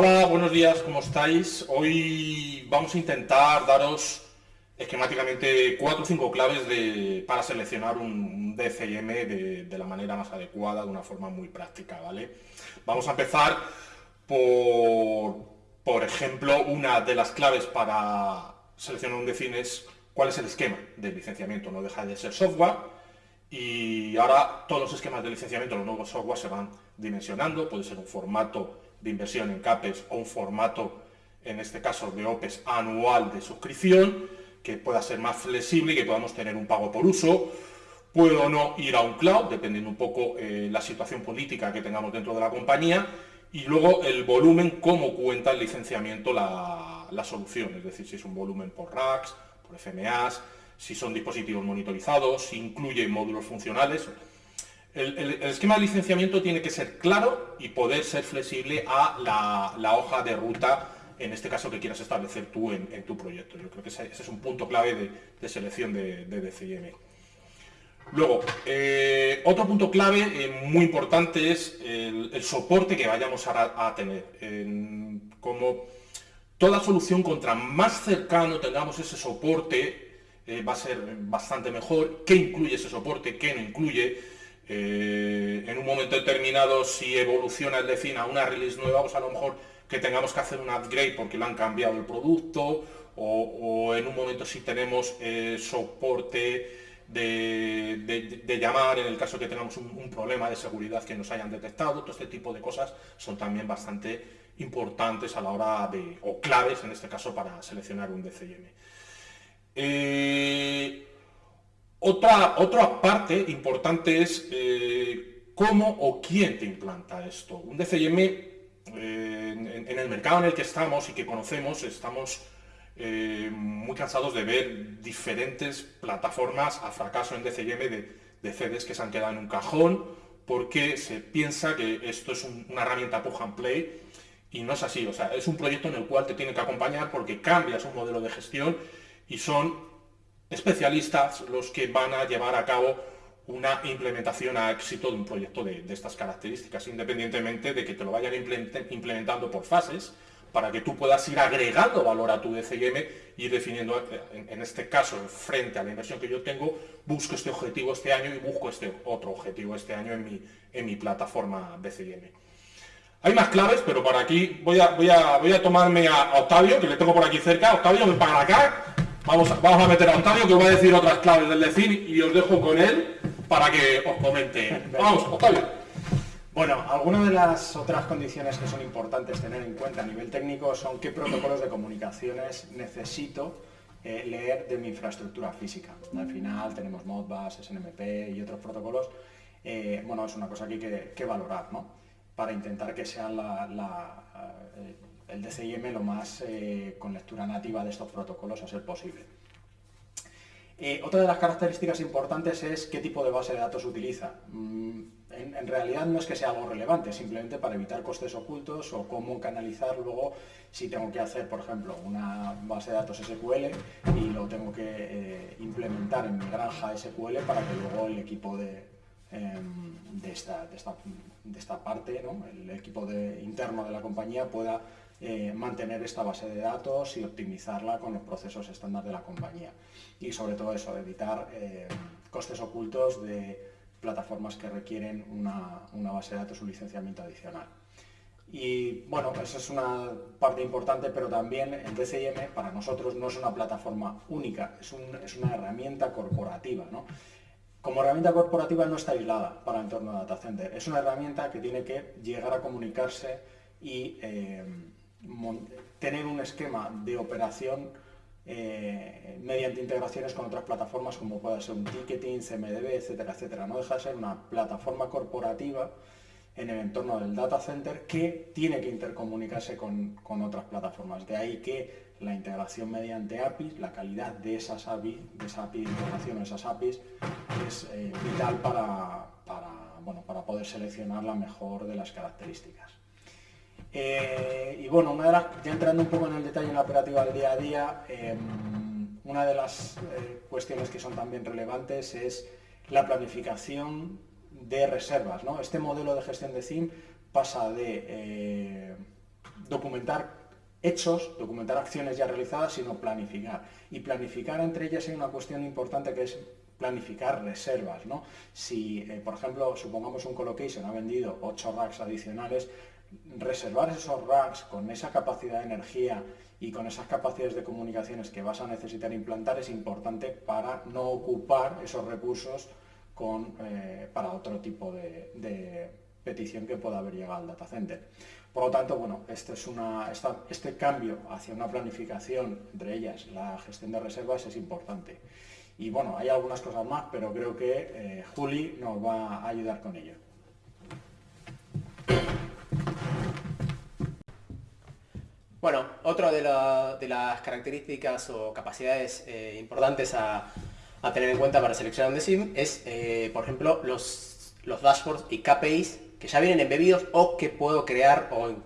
Hola, buenos días, ¿cómo estáis? Hoy vamos a intentar daros esquemáticamente cuatro o cinco claves para seleccionar un, DCM de, la manera más adecuada, de una forma muy práctica, ¿vale? Vamos a empezar por, por ejemplo, una de las claves para seleccionar un DCM es cuál es el esquema de licenciamiento, no deja de ser software, y ahora todos los esquemas de licenciamiento, los nuevos software se van dimensionando, puede ser un formato de inversión en CAPES o un formato, en este caso de OPES anual de suscripción, que pueda ser más flexible y que podamos tener un pago por uso. Puedo o no ir a un cloud, dependiendo un poco eh, la situación política que tengamos dentro de la compañía, y luego el volumen, cómo cuenta el licenciamiento la, la solución, es decir, si es un volumen por racks, por FMAs, si son dispositivos monitorizados, si incluye módulos funcionales. El, esquema de licenciamiento tiene que ser claro y poder ser flexible a la, hoja de ruta, en este caso que quieras establecer tú en, tu proyecto. Yo creo que ese, es un punto clave de, selección de, de. Luego, eh, otro punto clave eh, muy importante es el, soporte que vayamos a, tener. como toda solución, contra más cercano tengamos ese soporte, eh, va a ser bastante mejor, qué incluye ese soporte, qué no incluye. Eh, en un momento determinado, si evoluciona el DeFIN a una release nueva, pues a lo mejor que tengamos que hacer un upgrade porque lo han cambiado el producto, o, en un momento si tenemos eh, soporte de, llamar en el caso que tengamos un, problema de seguridad que nos hayan detectado, todo este tipo de cosas son también bastante importantes a la hora de, o claves en este caso para seleccionar un DCM. Eh, otra, otra parte importante es eh, cómo o quién te implanta esto. Un DCM, eh, en, el mercado en el que estamos y que conocemos, estamos muy cansados de ver diferentes plataformas a fracaso en DCM de, de CDs que se han quedado en un cajón porque se piensa que esto es una herramienta plug and play y no es así, o sea, es un proyecto en el cual te tiene que acompañar porque cambias un modelo de gestión y son especialistas los que van a llevar a cabo una implementación a éxito de un proyecto de, estas características, independientemente de que te lo vayan implementando por fases, para que tú puedas ir agregando valor a tu DCM y definiendo, en, este caso, frente a la inversión que yo tengo, busco este objetivo este año y busco este otro objetivo este año en mi, en mi plataforma DCM. Hay más claves, pero para aquí voy a, voy a, voy a tomarme a Octavio, que le tengo por aquí cerca. Octavio, ven para acá. Vamos, a meter a Octavio que va a decir otras claves del DECIN y os dejo con él para que os comente. Vamos, Octavio. Bueno, algunas de las otras condiciones que son importantes tener en cuenta a nivel técnico son qué protocolos de comunicaciones necesito eh, leer de mi infraestructura física. Al final tenemos Modbus, SNMP y otros protocolos. Eh, bueno, es una cosa que hay que, valorar, ¿no? Para intentar que sea la, eh, el DCIM lo más eh, con lectura nativa de estos protocolos a ser posible. Eh, otra de las características importantes es qué tipo de base de datos utiliza. Mm, en, realidad no es que sea algo relevante, simplemente para evitar costes ocultos o cómo canalizar luego si tengo que hacer, por ejemplo, una base de datos SQL y lo tengo que eh, implementar en mi granja SQL para que luego el equipo de, em, de, esta, parte, el equipo interno de la compañía pueda eh, mantener esta base de datos y optimizarla con los procesos estándar de la compañía. Y sobre todo eso, evitar eh, costes ocultos de plataformas que requieren una, base de datos, un licenciamiento adicional. Y bueno, esa es una parte importante, pero también el DCIM para nosotros no es una plataforma única, es, una herramienta corporativa. Como herramienta corporativa no está aislada para el entorno de data center, es una herramienta que tiene que llegar a comunicarse y eh, tener un esquema de operación eh, mediante integraciones con otras plataformas como puede ser un ticketing, CMDB, etcétera, etcétera. No deja de ser una plataforma corporativa en el entorno del data center que tiene que intercomunicarse con, otras plataformas. De ahí que la integración mediante APIs, la calidad de esas APIs, de esa API de integración, esas APIs, es eh, vital para, bueno, para poder seleccionar la mejor de las características. Eh, y bueno, una de las, ya entrando un poco en el detalle en la operativa del día a día, em, una de las eh, cuestiones que son también relevantes es la planificación de reservas. Este modelo de gestión de CIM pasa de, eh, documentar hechos, documentar acciones ya realizadas, sino planificar. Y planificar entre ellas hay una cuestión importante que es planificar reservas. ¿no? Si, por ejemplo, supongamos un colocation ha vendido 8 racks adicionales, reservar esos racks con esa capacidad de energía y con esas capacidades de comunicaciones que vas a necesitar implantar es importante para no ocupar esos recursos con, eh, para otro tipo de, petición que pueda haber llegado al data center. Por lo tanto, bueno, este, es una, este cambio hacia una planificación, entre ellas la gestión de reservas, es importante. Y bueno, hay algunas cosas más, pero creo que eh, Juli nos va a ayudar con ello. Bueno, otra de, las características o capacidades eh, importantes a, tener en cuenta para seleccionar un DSIM es, eh, por ejemplo, los, dashboards y KPIs que ya vienen embebidos o que puedo crear o, en,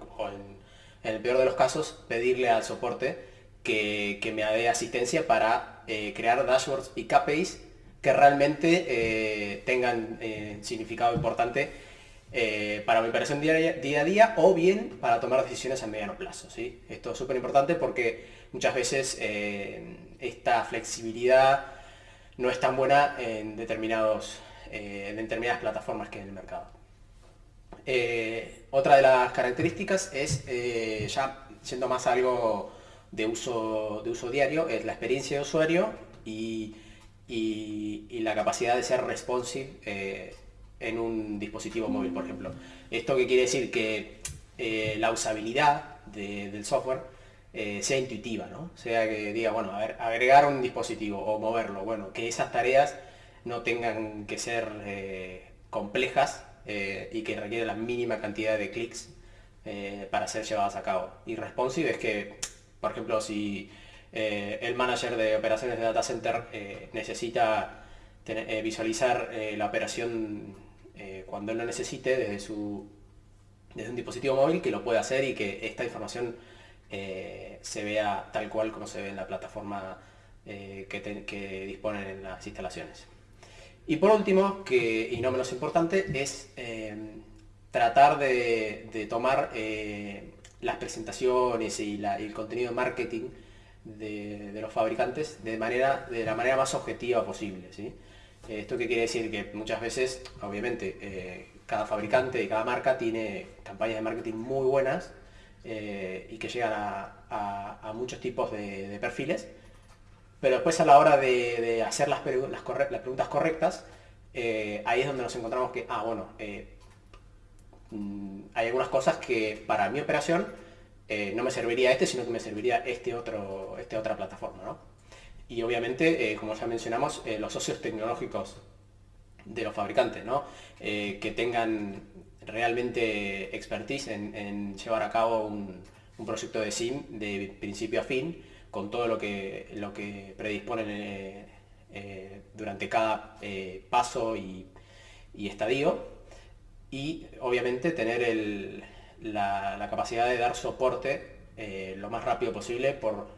el peor de los casos pedirle al soporte que, me dé asistencia para eh, crear dashboards y KPIs que realmente tengan significado importante para mi operación día, a día o bien para tomar decisiones a mediano plazo. ¿sí? Esto es súper importante porque muchas veces esta flexibilidad no es tan buena en, determinados, en determinadas plataformas que en el mercado. otra de las características es, ya siendo más algo de uso, de uso diario es la experiencia de usuario y, la capacidad de ser responsive eh, en un dispositivo móvil, por ejemplo. ¿Esto qué quiere decir? Que eh, la usabilidad del software eh, sea intuitiva, ¿no? Sea que diga, bueno, a ver, agregar un dispositivo o moverlo, bueno, que esas tareas no tengan que ser complejas y que requieren la mínima cantidad de clics para ser llevadas a cabo. Y responsive es que por ejemplo, si eh, el manager de operaciones de data center eh, necesita eh, visualizar la operación cuando él lo necesite desde, su, desde un dispositivo móvil, que lo pueda hacer y que esta información se vea tal cual como se ve en la plataforma que, disponen en las instalaciones. Y por último, que, y no menos importante, es tratar de, tomar las presentaciones y, el contenido de marketing de, los fabricantes de, manera, de la manera más objetiva posible. ¿sí? Eh, ¿Esto qué quiere decir? Que muchas veces, obviamente, eh, cada fabricante y cada marca tiene campañas de marketing muy buenas eh, y que llegan a, muchos tipos de, perfiles, pero después a la hora de, hacer las, preguntas correctas, ahí es donde nos encontramos que, ah, bueno, Mm, hay algunas cosas que para mi operación no me serviría este, sino que me serviría este otro, este otra plataforma. Y obviamente, eh, como ya mencionamos, eh, los socios tecnológicos de los fabricantes, que tengan realmente expertise en, llevar a cabo un, proyecto de SIM de principio a fin, con todo lo que, lo que predisponen durante cada paso y estadio. Y obviamente tener la, capacidad de dar soporte eh, lo más rápido posible por,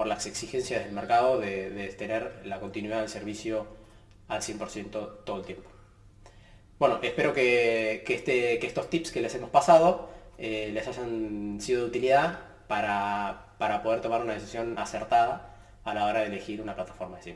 por las exigencias del mercado de, tener la continuidad del servicio al 100% todo el tiempo. Bueno, espero que, este, que, estos tips que les hemos pasado eh, les hayan sido de utilidad para, para, poder tomar una decisión acertada a la hora de elegir una plataforma de.